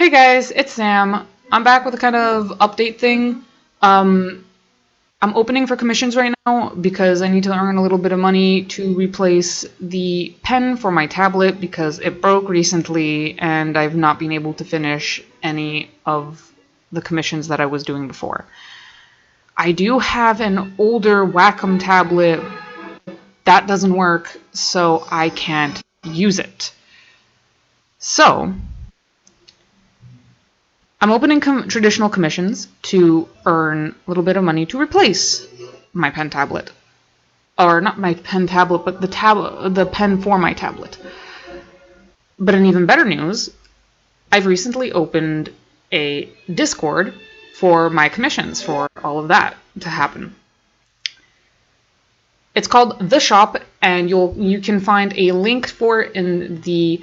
Hey guys, it's Sam. I'm back with a kind of update thing. Um, I'm opening for commissions right now because I need to earn a little bit of money to replace the pen for my tablet because it broke recently and I've not been able to finish any of the commissions that I was doing before. I do have an older Wacom tablet that doesn't work, so I can't use it. So, I'm opening com traditional commissions to earn a little bit of money to replace my pen tablet. Or not my pen tablet, but the tab the pen for my tablet. But in even better news, I've recently opened a Discord for my commissions, for all of that to happen. It's called The Shop, and you'll you can find a link for it in the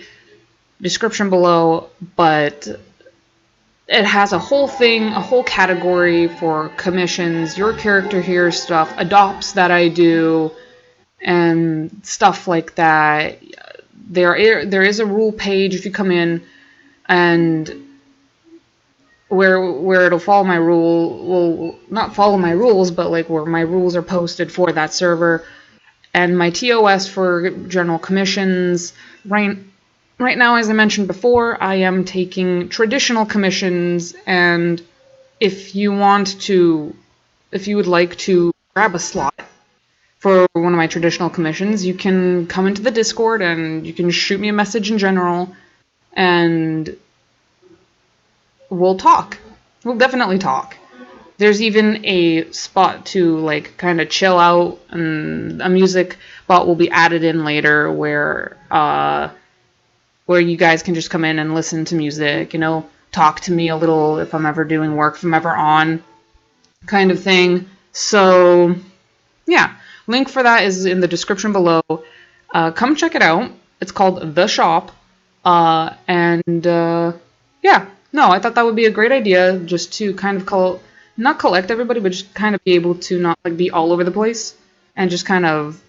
description below, but it has a whole thing, a whole category for commissions, your character here stuff, adopts that I do, and stuff like that. There, there is a rule page if you come in, and where where it'll follow my rule, will not follow my rules, but like where my rules are posted for that server, and my TOS for general commissions. Right right now, as I mentioned before, I am taking traditional commissions, and if you want to, if you would like to grab a slot for one of my traditional commissions, you can come into the Discord and you can shoot me a message in general, and we'll talk. We'll definitely talk. There's even a spot to like kind of chill out, and a music bot will be added in later where uh, where you guys can just come in and listen to music, you know, talk to me a little if I'm ever doing work, if I'm ever on, kind of thing. So, yeah, link for that is in the description below. Uh, come check it out. It's called The Shop. Uh, and, uh, yeah, no, I thought that would be a great idea just to kind of call, not collect everybody, but just kind of be able to not like be all over the place and just kind of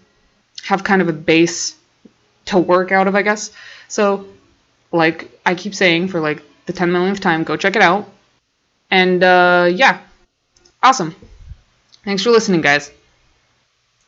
have kind of a base to work out of, I guess. So, like I keep saying for like the 10 millionth time, go check it out. And uh, yeah, awesome. Thanks for listening, guys.